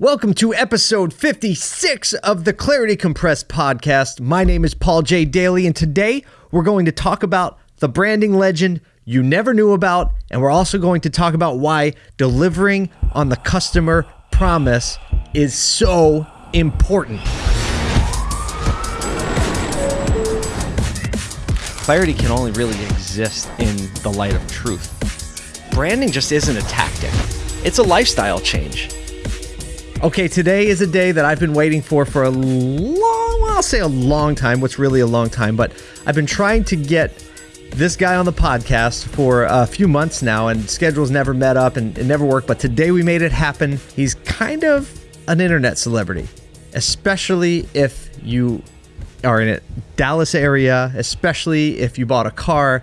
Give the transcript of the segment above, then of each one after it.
Welcome to episode 56 of the Clarity Compressed podcast. My name is Paul J. Daly, and today we're going to talk about the branding legend you never knew about, and we're also going to talk about why delivering on the customer promise is so important. Clarity can only really exist in the light of truth. Branding just isn't a tactic, it's a lifestyle change. Okay, today is a day that I've been waiting for for a long, well, I'll say a long time. What's really a long time, but I've been trying to get this guy on the podcast for a few months now, and schedules never met up and it never worked. But today we made it happen. He's kind of an internet celebrity, especially if you are in a Dallas area, especially if you bought a car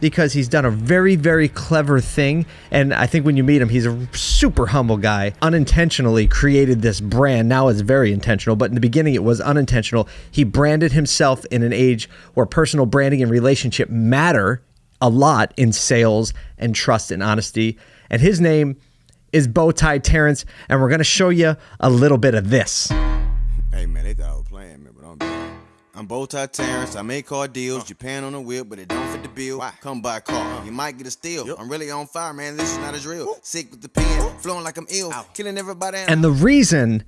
because he's done a very, very clever thing. And I think when you meet him, he's a super humble guy. Unintentionally created this brand. Now it's very intentional, but in the beginning, it was unintentional. He branded himself in an age where personal branding and relationship matter a lot in sales and trust and honesty. And his name is Bowtie Terrence, and we're going to show you a little bit of this. Hey man, bad. I'm Bowtie Terrence. I make car deals. Japan on the wheel, but it don't fit the bill. Come buy a car. You might get a steal. I'm really on fire, man. This is not a drill. Sick with the pen, flowing like I'm ill, killing everybody. And the reason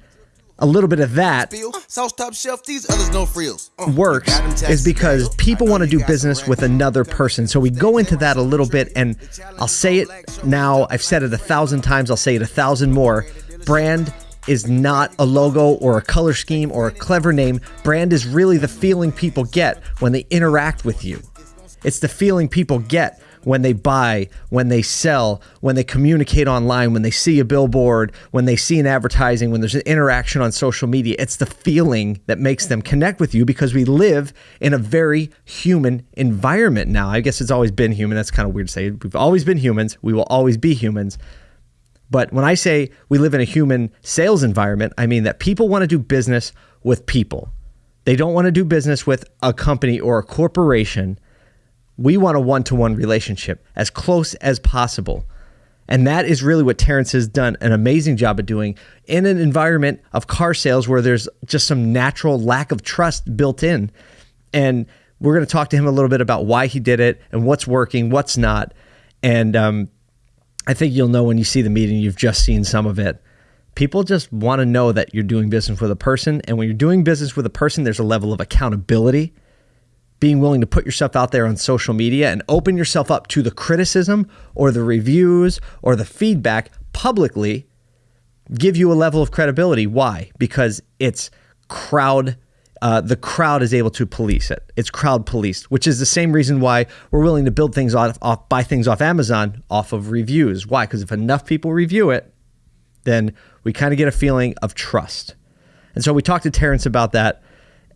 a little bit of that Bill, sauce top shelf. These others no frills. Uh, works is because people want to do business with another person. So we go into that a little bit, and I'll say it now. I've said it a thousand times. I'll say it a thousand more. Brand is not a logo or a color scheme or a clever name. Brand is really the feeling people get when they interact with you. It's the feeling people get when they buy, when they sell, when they communicate online, when they see a billboard, when they see an advertising, when there's an interaction on social media. It's the feeling that makes them connect with you because we live in a very human environment now. I guess it's always been human. That's kind of weird to say. We've always been humans. We will always be humans. But when I say we live in a human sales environment, I mean that people want to do business with people. They don't want to do business with a company or a corporation. We want a one to one relationship as close as possible. And that is really what Terrence has done an amazing job of doing in an environment of car sales where there's just some natural lack of trust built in. And we're going to talk to him a little bit about why he did it and what's working, what's not. And um, I think you'll know when you see the meeting, you've just seen some of it. People just want to know that you're doing business with a person. And when you're doing business with a person, there's a level of accountability, being willing to put yourself out there on social media and open yourself up to the criticism or the reviews or the feedback publicly give you a level of credibility. Why? Because it's crowd. Uh, the crowd is able to police it. It's crowd policed, which is the same reason why we're willing to build things off, off buy things off Amazon off of reviews. Why? Because if enough people review it, then we kind of get a feeling of trust. And so we talked to Terrence about that.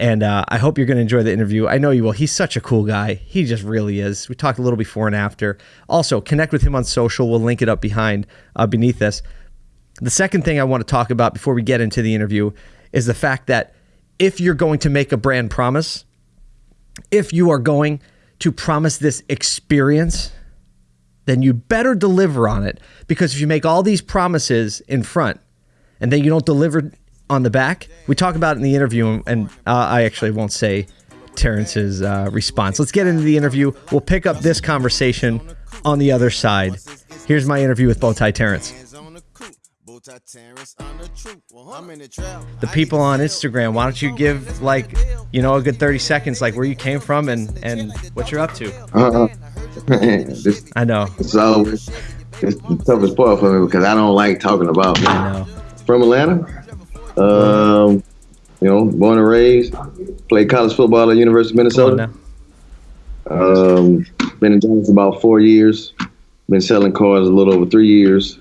And uh, I hope you're going to enjoy the interview. I know you will. He's such a cool guy. He just really is. We talked a little before and after. Also, connect with him on social. We'll link it up behind, uh, beneath this. The second thing I want to talk about before we get into the interview is the fact that if you're going to make a brand promise, if you are going to promise this experience, then you better deliver on it. Because if you make all these promises in front and then you don't deliver on the back, we talk about it in the interview, and uh, I actually won't say Terrence's uh, response. Let's get into the interview. We'll pick up this conversation on the other side. Here's my interview with Bowtie Terrence. Hands on the coupe. Bowtie Terrence on the truth. I'm in the trap. The people on Instagram, why don't you give like, you know, a good 30 seconds, like where you came from and and what you're up to? Uh-uh. this I know, is always it's the toughest part for me because I don't like talking about me. I know. From Atlanta, um, you know, born and raised, played college football at University of Minnesota. now. Um, been in Dallas about four years. Been selling cars a little over three years.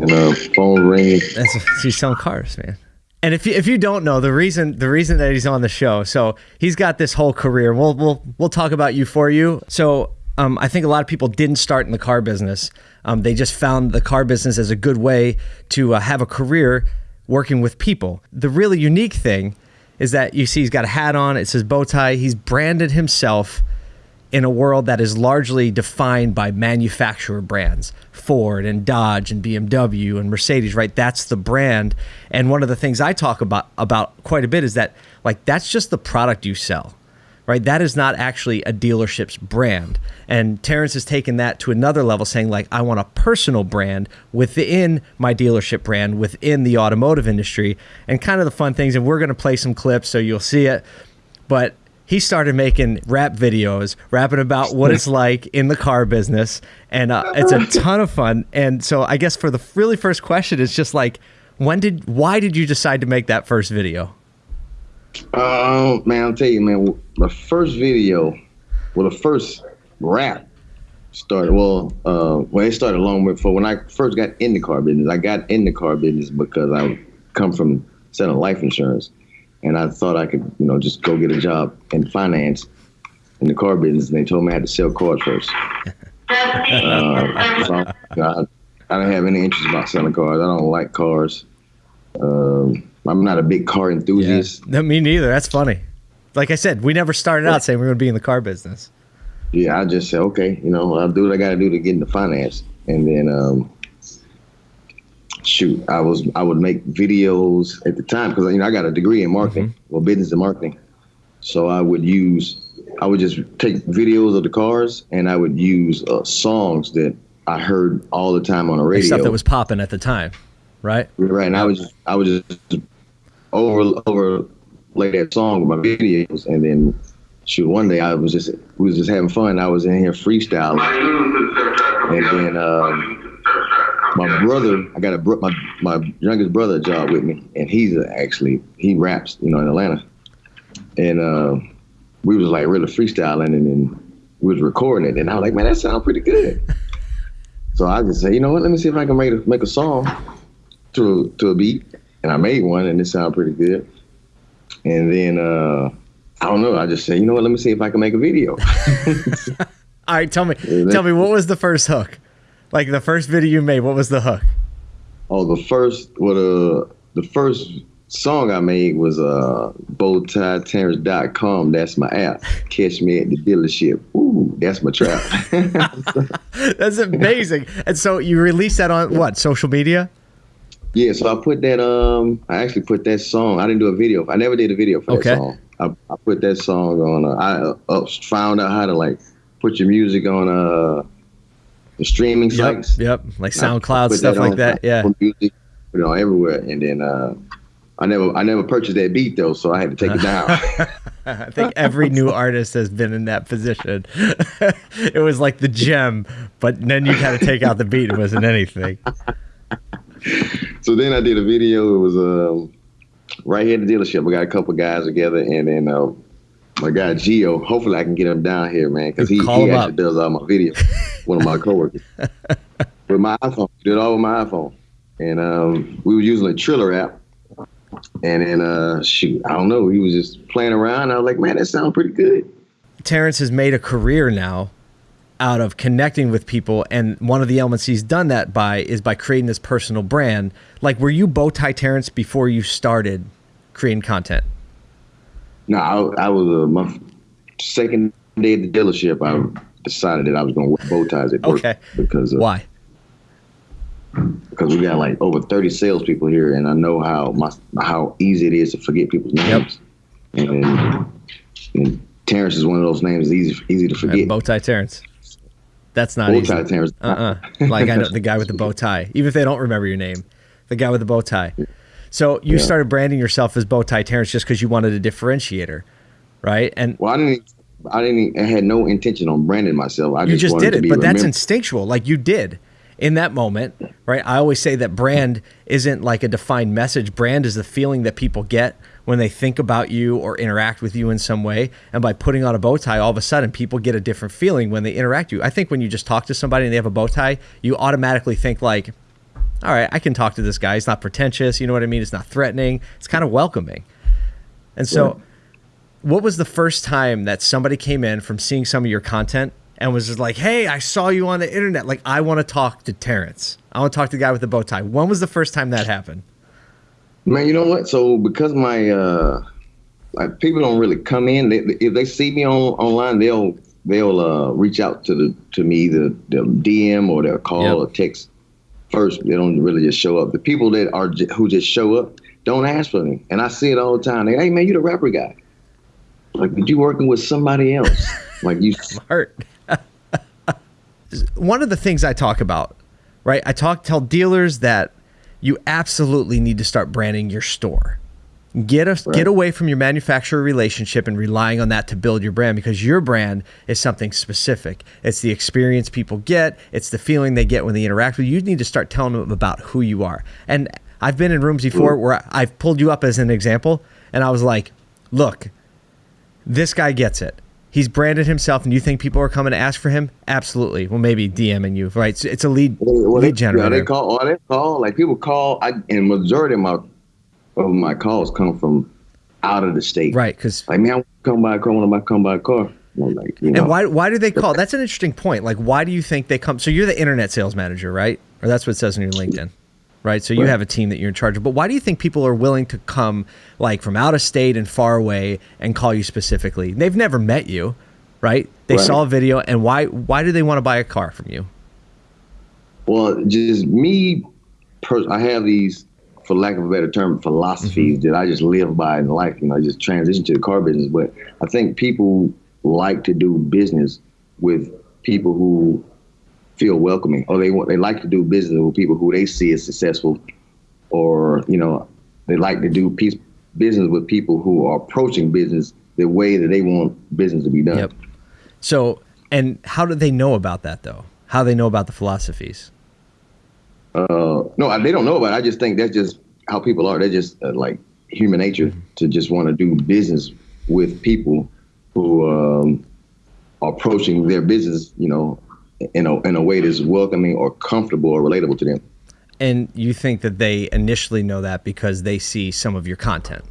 And uh, phone ringing. That's he's selling cars, man. And if you, if you don't know the reason the reason that he's on the show, so he's got this whole career. We'll we'll we'll talk about you for you. So um, I think a lot of people didn't start in the car business. Um, they just found the car business as a good way to uh, have a career working with people. The really unique thing is that you see he's got a hat on. It says bow tie. He's branded himself in a world that is largely defined by manufacturer brands Ford and Dodge and BMW and Mercedes right? That's the brand. And one of the things I talk about about quite a bit is that like that's just the product you sell right? That is not actually a dealership's brand. And Terrence has taken that to another level saying like I want a personal brand within my dealership brand within the automotive industry. And kind of the fun things and we're going to play some clips so you'll see it. But he started making rap videos, rapping about what it's like in the car business, and uh, it's a ton of fun. And so, I guess for the really first question, it's just like, when did, why did you decide to make that first video? Oh man, I'll tell you, man, the first video, well, the first rap started. Well, uh, well, it started long before when I first got in the car business. I got in the car business because I come from selling life insurance and I thought I could, you know, just go get a job in finance in the car business. And they told me I had to sell cars first. uh, so, you know, I, I, don't have any interest about selling cars. I don't like cars. Um, I'm not a big car enthusiast. Yeah, me neither. That's funny. Like I said, we never started out saying we are going to be in the car business. Yeah, I just said, okay, you know, I'll do what I got to do to get into finance. And then, um, shoot, I was I would make videos at the time because you know I got a degree in marketing, mm-hmm. well, business and marketing. So I would use, I would just take videos of the cars and I would use uh, songs that I heard all the time on the radio. Stuff that was popping at the time, right? Right, and I was just, I was just over overlay that song with my videos, and then shoot, one day I was just we was just having fun. I was in here freestyling, and then. Um, my brother, I got a bro- my my youngest brother a job with me, and he's actually he raps, you know, in Atlanta, and uh, we was like really freestyling, and then we was recording it, and I was like, man, that sounds pretty good. so I just said, you know what, let me see if I can make a, make a song to to a beat, and I made one, and it sounded pretty good. And then uh, I don't know, I just said, you know what, let me see if I can make a video. All right, tell me, tell me, what was the first hook? Like the first video you made, what was the hook? Oh, the first what uh the first song I made was uh bowtieterrence.com. That's my app. Catch me at the dealership. Ooh, that's my trap. that's amazing. And so you released that on what, social media? Yeah, so I put that um I actually put that song. I didn't do a video. I never did a video for okay. that song. I, I put that song on uh, I uh, found out how to like put your music on uh the streaming sites. Yep, like SoundCloud stuff like that. Yeah, music, put it on everywhere, and then uh, I never I never purchased that beat though, so I had to take it down. I think every new artist has been in that position. it was like the gem, but then you had to take out the beat. It wasn't anything. so then I did a video. It was um, right here at the dealership. We got a couple guys together, and then uh, my guy Gio. Hopefully, I can get him down here, man, because he, he actually up. does all my videos. One of my coworkers with my iPhone. Did all with my iPhone, and um, we were using a Triller app. And then, uh, shoot, I don't know. He was just playing around. I was like, man, that sounds pretty good. Terrence has made a career now out of connecting with people, and one of the elements he's done that by is by creating this personal brand. Like, were you Bowtie Terrence before you started creating content? No, I, I was uh, my second day at the dealership. I decided that I was going to wear bow ties at work. Okay. Because uh, why? Because we got like over thirty salespeople here, and I know how my how easy it is to forget people's names. Yep. And, and Terrence is one of those names easy easy to forget. bow tie Terrence. That's not bow tie Terrence. Uh uh-uh. uh Like I know the guy with the bow tie. Even if they don't remember your name, the guy with the bow tie. So you yeah. started branding yourself as Bowtie Terrence just because you wanted a differentiator, right? And well, I didn't. I didn't. I had no intention on branding myself. I you just, just did it, but that's instinctual. Like you did in that moment, right? I always say that brand isn't like a defined message. Brand is the feeling that people get when they think about you or interact with you in some way. And by putting on a bow tie, all of a sudden people get a different feeling when they interact with you. I think when you just talk to somebody and they have a bow tie, you automatically think like, all right, I can talk to this guy. He's not pretentious. You know what I mean? It's not threatening. It's kind of welcoming. And so, yeah. what was the first time that somebody came in from seeing some of your content and was just like, hey, I saw you on the internet. Like, I want to talk to Terrence. I want to talk to the guy with the bow tie. When was the first time that happened? Man, you know what? So, because my, uh, like, people don't really come in, they, if they see me on online, they'll they'll uh, reach out to the to me the the DM or they'll call Yep. or text first. They don't really just show up. The people that are who just show up don't ask for me, and I see it all the time. They, hey man, you're the rapper guy. Like, but you working with somebody else? like you smart. One of the things I talk about, right? I talk tell dealers that you absolutely need to start branding your store. Get a, get away from your manufacturer relationship and relying on that to build your brand because your brand is something specific. It's the experience people get, it's the feeling they get when they interact with you. You need to start telling them about who you are. And I've been in rooms before mm. where I've pulled you up as an example and I was like, "Look, this guy gets it. He's branded himself, and you think people are coming to ask for him? Absolutely. Well, maybe DMing you, right? It's, it's a lead lead they, yeah, generator. they call, or they call, like people call, I, and majority of my of my calls come from out of the state. right? Because Like, man, I come by a car when I come by a car. Like, you know, and why why do they call? That's an interesting point. Like, why do you think they come? So you're the internet sales manager, right? Or that's what it says on your LinkedIn, right? So you Right. have a team that you're in charge of. But why do you think people are willing to come like from out of state and far away and call you specifically? They've never met you, right? They Right. saw a video, and why why do they want to buy a car from you? Well, just me, I have these, for lack of a better term, philosophies Mm-hmm. that I just live by in life. You know, I just transition to the car business. But I think people like to do business with people who feel welcoming, or they want they like to do business with people who they see as successful, or you know, they like to do peace, business with people who are approaching business the way that they want business to be done. Yep. So, and how do they know about that though? How do they know about the philosophies? Uh, no, I- they don't know about it. I just think that's just how people are. They're just uh, like human nature to just want to do business with people who um, are approaching their business, you know, in a in a way that's welcoming or comfortable or relatable to them. And you think that they initially know that because they see some of your content.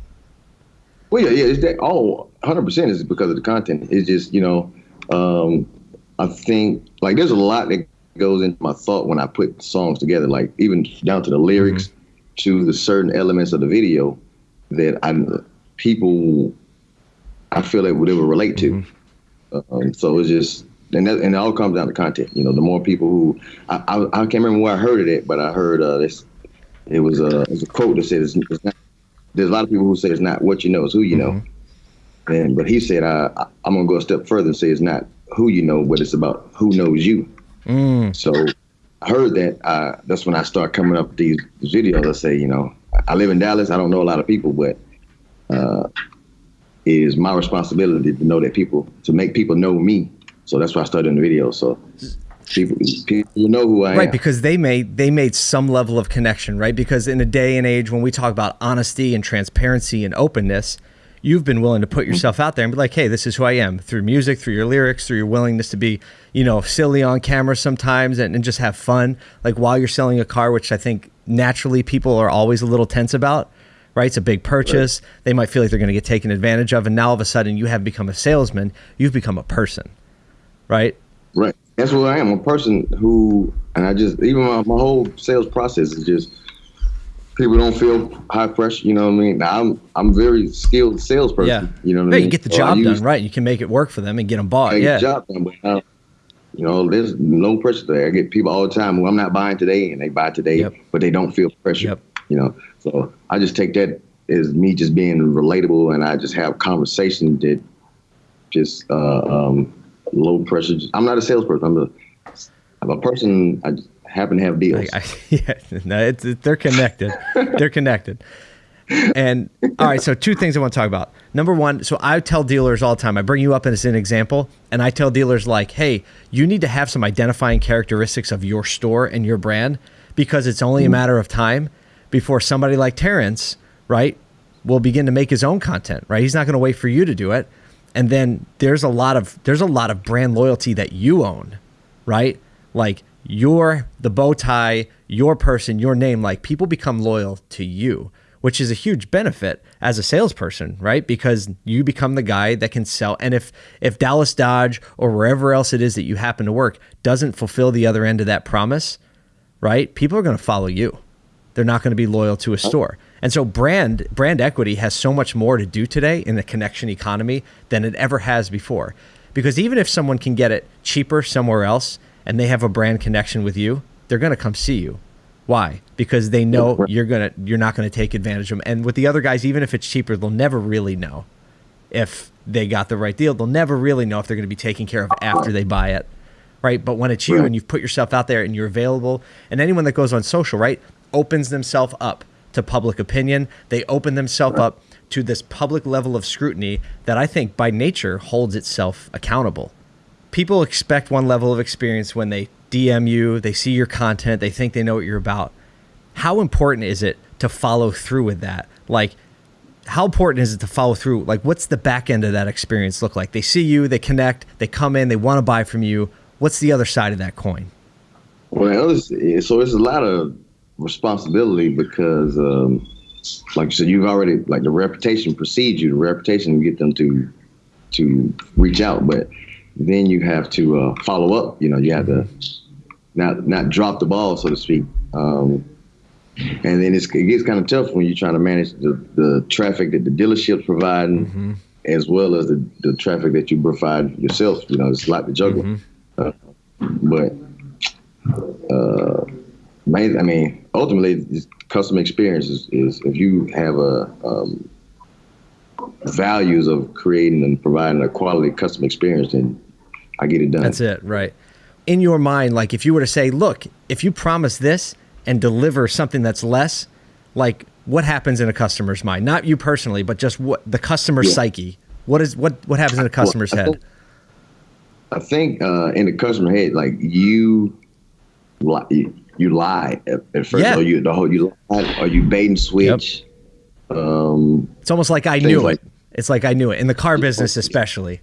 Well, yeah, yeah, it's that all 100 percent is because of the content. It's just you know, um, I think like there's a lot that goes into my thought when I put songs together, like even down to the lyrics, to the certain elements of the video that I people I feel that they would relate to. Um, so it's just and that, and it all comes down to content. You know, the more people who I, I, I can't remember where I heard it at, but I heard uh, this. It was a it was a quote that said it's, it's not. There's a lot of people who say it's not what you know, it's who you know. And but he said I, I I'm gonna go a step further and say it's not who you know, but it's about who knows you. So I heard that. Uh, that's when I start coming up with these videos. I say, you know, I live in Dallas. I don't know a lot of people, but uh, it is my responsibility to know that people to make people know me. So that's why I started in the video. So people, people know who I am. Right, because they made they made some level of connection, right? Because in a day and age when we talk about honesty and transparency and openness, you've been willing to put Mm-hmm. yourself out there and be like, "Hey, this is who I am." Through music, through your lyrics, through your willingness to be, you know, silly on camera sometimes and, and just have fun, like while you're selling a car, which I think naturally people are always a little tense about. Right, it's a big purchase. They might feel like they're going to get taken advantage of, and now all of a sudden you have become a salesman. You've become a person, right? Right. That's what I am. A person who, and I just even my, my whole sales process is just people don't feel high pressure. You know what I mean? Now, I'm I'm very skilled salesperson. Yeah. You know what Right, I mean? you get the So job use- done right. You can make it work for them and get them bought. I get yeah. the job done, but uh, you know, there's no pressure there. I get people all the time who I'm not buying today, and they buy today, Yep. but they don't feel pressure. Yep. You know, so I just take that as me just being relatable, and I just have conversation that just uh, um, low pressure. I'm not a salesperson. I'm a I'm a person. I happen to have deals. I, I, yeah, no, it's, it- they're connected. they're connected. And all right, so two things I want to talk about. Number one, so I tell dealers all the time. I bring you up as an example, and I tell dealers like, "Hey, you need to have some identifying characteristics of your store and your brand because it's only a matter of time before somebody like Terrence, right, will begin to make his own content. Right? He's not going to wait for you to do it, and then there's a lot of there's a lot of brand loyalty that you own, right? Like you're the bow tie, your person, your name. Like people become loyal to you, which is a huge benefit as a salesperson, right? Because you become the guy that can sell. And if if Dallas Dodge or wherever else it is that you happen to work doesn't fulfill the other end of that promise, right? People are going to follow you. They're not going to be loyal to a store. And so brand brand equity has so much more to do today in the connection economy than it ever has before. Because even if someone can get it cheaper somewhere else and they have a brand connection with you, they're going to come see you. Why? Because they know you're gonna you're not gonna take advantage of them. And with the other guys, even if it's cheaper, they'll never really know if they got the right deal. They'll never really know if they're gonna be taken care of after they buy it. Right. But when it's you and you've put yourself out there and you're available, and anyone that goes on social, right, opens themselves up to public opinion. They open themselves up to this public level of scrutiny that I think by nature holds itself accountable people expect one level of experience when they DM you, they see your content, they think they know what you're about. How important is it to follow through with that? Like, how important is it to follow through? Like, what's the back end of that experience look like? They see you, they connect, they come in, they want to buy from you. What's the other side of that coin? Well, it's, so it's a lot of responsibility because, um, like you said, you've already like the reputation precedes you. The reputation get them to to reach out, but then you have to uh, follow up. You know, you have to not not drop the ball, so to speak. Um, and then it's, it gets kind of tough when you're trying to manage the, the traffic that the dealership's providing, as well as the, the traffic that you provide yourself. You know, it's a lot to juggle. Uh, but uh, main, I mean, ultimately, customer experience is, is if you have a um, values of creating and providing a quality customer experience, then I get it done. That's it, right? In your mind, like if you were to say, look, if you promise this and deliver something that's less, like what happens in a customer's mind? Not you personally, but just what the customer Yeah. psyche. What is what what happens in a customer's I head? think- I think uh, in the customer head, like you, you, you lie at, at first, Yeah. or you the whole you lie, or you bait and switch. Um, It's almost like I knew like- it. It's like I knew it in the car business, especially.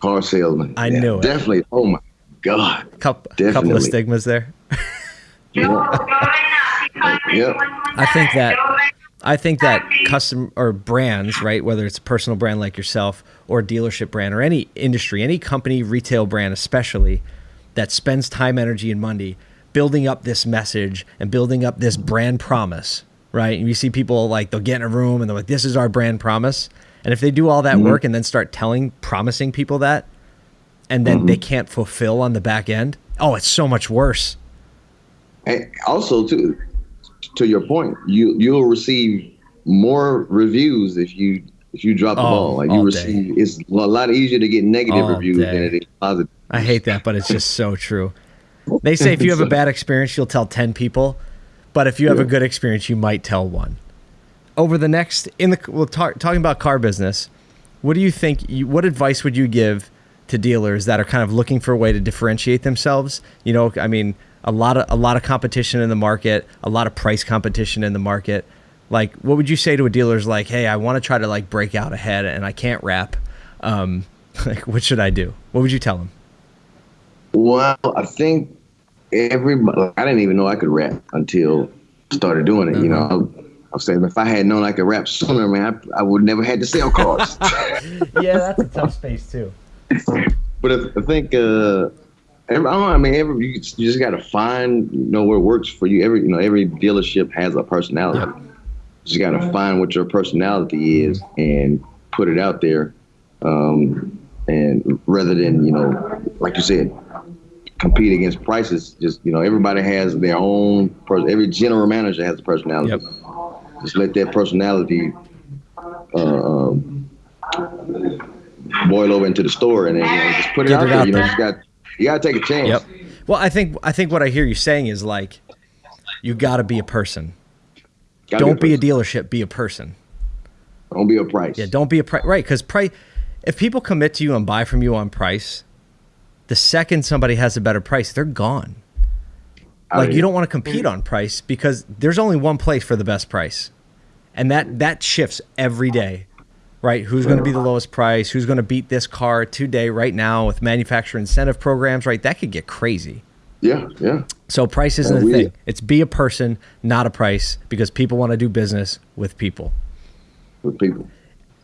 Car salesman. I knew it. Definitely. Oh my god. Couple couple of stigmas there. Yeah. I think that I think that custom or brands, right, whether it's a personal brand like yourself or a dealership brand or any industry, any company, retail brand especially, that spends time, energy, and money building up this message and building up this brand promise, right? And you see people like they'll get in a room and they're like, "This is our brand promise," and if they do all that mm-hmm. work and then start telling, promising people that, and then they mm-hmm. can't fulfill on the back end, oh, it's so much worse. And also, to to your point, you you'll receive more reviews if you if you drop the Oh, ball. Like you day. it's a lot easier to get negative All reviews day. than it is positive. I hate that, but it's just so true. They say if you have a bad experience, you'll tell 10 people, but if you have a good experience, you might tell one. Over the next in the well talk, talking about car business, what do you think you, what advice would you give to dealers that are kind of looking for a way to differentiate themselves? You know, I mean, a lot of a lot of competition in the market, a lot of price competition in the market. Like, what would you say to a dealer's like, "Hey, I want to try to like break out ahead and I can't rap. Um, like, what should I do?" What would you tell them? Well, I think everybody. I didn't even know I could rap until I started doing it. You know, I, I was saying if I had known I could rap sooner, man, I, I would never had to sell cars. yeah, that's a tough space too. but I, I think, uh, every, I, don't know, I mean, every you, you just got to find, you know, what works for you. Every, you know, every dealership has a personality. You just got to find what your personality is and put it out there. Um, and rather than, you know, like you said, compete against prices, just, you know, everybody has their own, every general manager has a personality. Yep. Just let that personality, uh, um, boil over into the store and then you know, just put it Get out it there. out you know, there. you got you got to take a chance. Yep. Well, I think I think what I hear you saying is like, you got to be a person. Gotta don't be a person. dealership. Be a person. Don't be a price. Yeah. Don't be a price. Right. Because price. If people commit to you and buy from you on price, the second somebody has a better price, they're gone. Like you don't want to compete on price because there's only one place for the best price, and that that shifts every day. Right? Who's going to be the lowest price? Who's going to beat this car today, right now, with manufacturer incentive programs? Right? That could get crazy. Yeah, yeah. So price isn't the we- thing. It's be a person, not a price, because people want to do business with people. With people.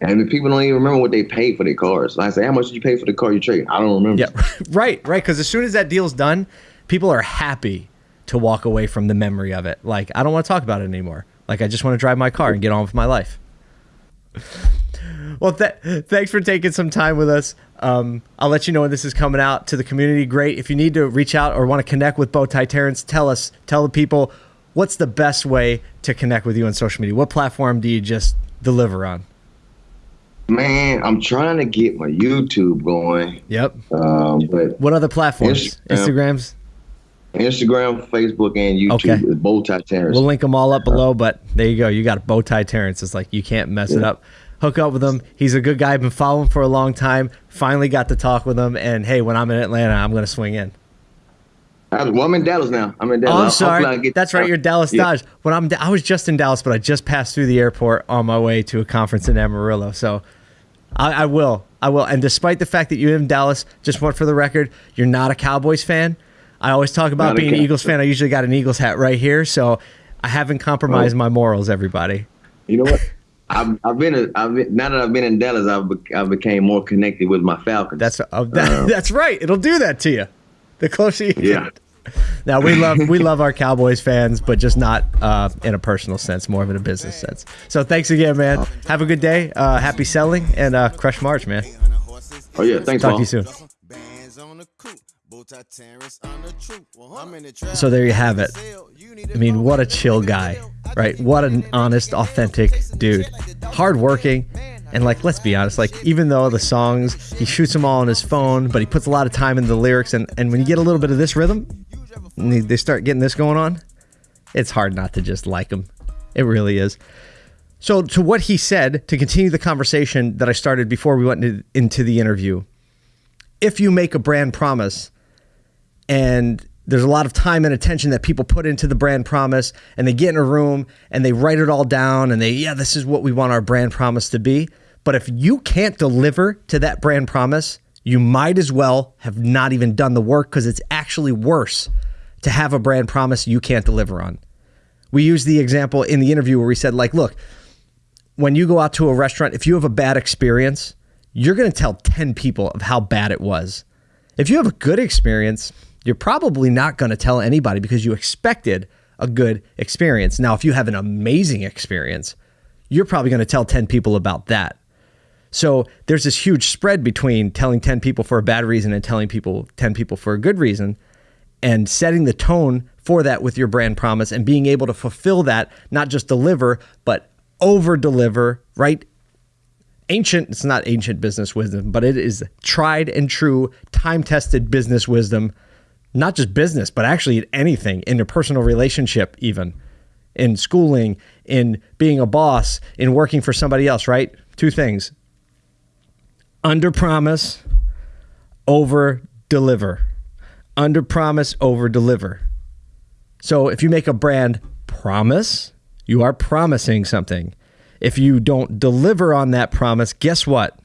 And the people don't even remember what they paid for their cars. Like I say, how much did you pay for the car you traded? I don't remember. Yeah, right, right. Because as soon as that deal's done, people are happy to walk away from the memory of it. Like I don't want to talk about it anymore. Like I just want to drive my car and get on with my life. Well, th- thanks for taking some time with us. Um, I'll let you know when this is coming out to the community. Great. If you need to reach out or want to connect with Bowtie Terrence, tell us, tell the people what's the best way to connect with you on social media. What platform do you just deliver on? Man, I'm trying to get my YouTube going. Yep. Um, but What other platforms? Instagram. Instagrams. Instagram, Facebook, and YouTube Okay. is Bowtie Terrence. We'll link them all up below, but there you go. You got a bow tie Terrence. It's like you can't mess it up. Hook up with him. He's a good guy. I've been following him for a long time. Finally got to talk with him. And hey, when I'm in Atlanta, I'm going to swing in. Well, I'm in Dallas now. I'm in Dallas. Oh, I'm sorry. That's right. You're Dallas Yeah. Dodge. When I'm, I was just in Dallas, but I just passed through the airport on my way to a conference in Amarillo. So I, I will. I will. And despite the fact that you live in Dallas, just want for the record, you're not a Cowboys fan. I always talk about Not being an Eagles fan. I usually got an Eagles hat right here. So I haven't compromised Oh. my morals, everybody. You know what? I've, I've been, a, I've been now that I've been in Dallas, I've be, I became more connected with my Falcons. That's uh, that, that's right. It'll do that to you. The closer you yeah. get. Now we love we love our Cowboys fans, but just not uh, in a personal sense, more of in a business sense. So thanks again, man. Have a good day. Uh, happy selling and uh, crush March, man. Oh yeah. Thanks, Talk Paul. to you soon. Bands on the coupe, Bowtie Terrence on the troop. I'm in the trap. So there you have it. I mean, what a chill guy, right? What an honest, authentic dude. Hardworking. And like, let's be honest, like even though the songs, he shoots them all on his phone, but he puts a lot of time into the lyrics. And, and when you get a little bit of this rhythm, and they- they start getting this going on, it's hard not to just like him. It really is. So, to what he said, to continue the conversation that I started before we went into, into the interview, if you make a brand promise and there's a lot of time and attention that people put into the brand promise and they get in a room and they write it all down and they yeah this is what we want our brand promise to be but if you can't deliver to that brand promise you might as well have not even done the work because it's actually worse to have a brand promise you can't deliver on we used the example in the interview where we said like look when you go out to a restaurant, if you have a bad experience, you're going to tell 10 people of how bad it was. If you have a good experience, you're probably not going to tell anybody because you expected a good experience. Now, if you have an amazing experience, you're probably going to tell 10 people about that. So there's this huge spread between telling 10 people for a bad reason and telling people 10 people for a good reason and setting the tone for that with your brand promise and being able to fulfill that, not just deliver, but over deliver, right? Ancient, it's not ancient business wisdom, but it is tried and true, time tested business wisdom, not just business, but actually in anything, in a personal relationship, even in schooling, in being a boss, in working for somebody else, right? Two things under promise, over deliver. Under promise, over deliver. So if you make a brand promise, you are promising something. If you don't deliver on that promise, guess what?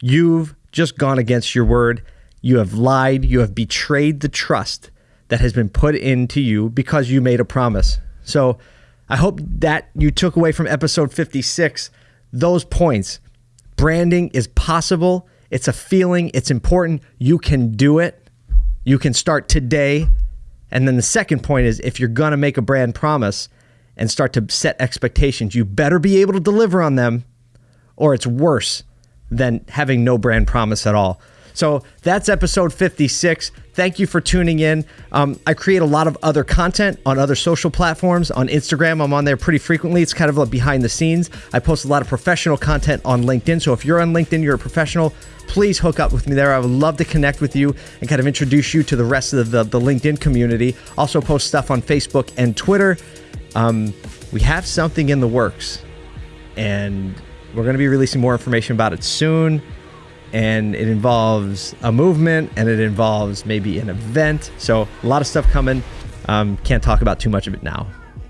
You've just gone against your word. You have lied. You have betrayed the trust that has been put into you because you made a promise. So I hope that you took away from episode 56 those points. Branding is possible, it's a feeling, it's important. You can do it. You can start today. And then the second point is if you're going to make a brand promise and start to set expectations, you better be able to deliver on them or it's worse than having no brand promise at all. So that's episode 56. Thank you for tuning in. Um, I create a lot of other content on other social platforms. On Instagram, I'm on there pretty frequently. It's kind of like behind the scenes. I post a lot of professional content on LinkedIn. So if you're on LinkedIn, you're a professional, please hook up with me there. I would love to connect with you and kind of introduce you to the rest of the, the LinkedIn community. Also, post stuff on Facebook and Twitter. Um, we have something in the works, and we're going to be releasing more information about it soon. And it involves a movement and it involves maybe an event. So, a lot of stuff coming. Um, can't talk about too much of it now.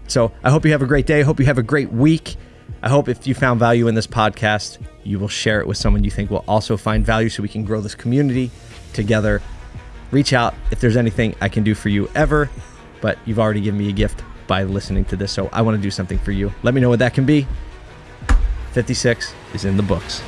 So, I hope you have a great day. I hope you have a great week. I hope if you found value in this podcast, you will share it with someone you think will also find value so we can grow this community together. Reach out if there's anything I can do for you ever, but you've already given me a gift by listening to this. So I want to do something for you. Let me know what that can be. 56 is in the books.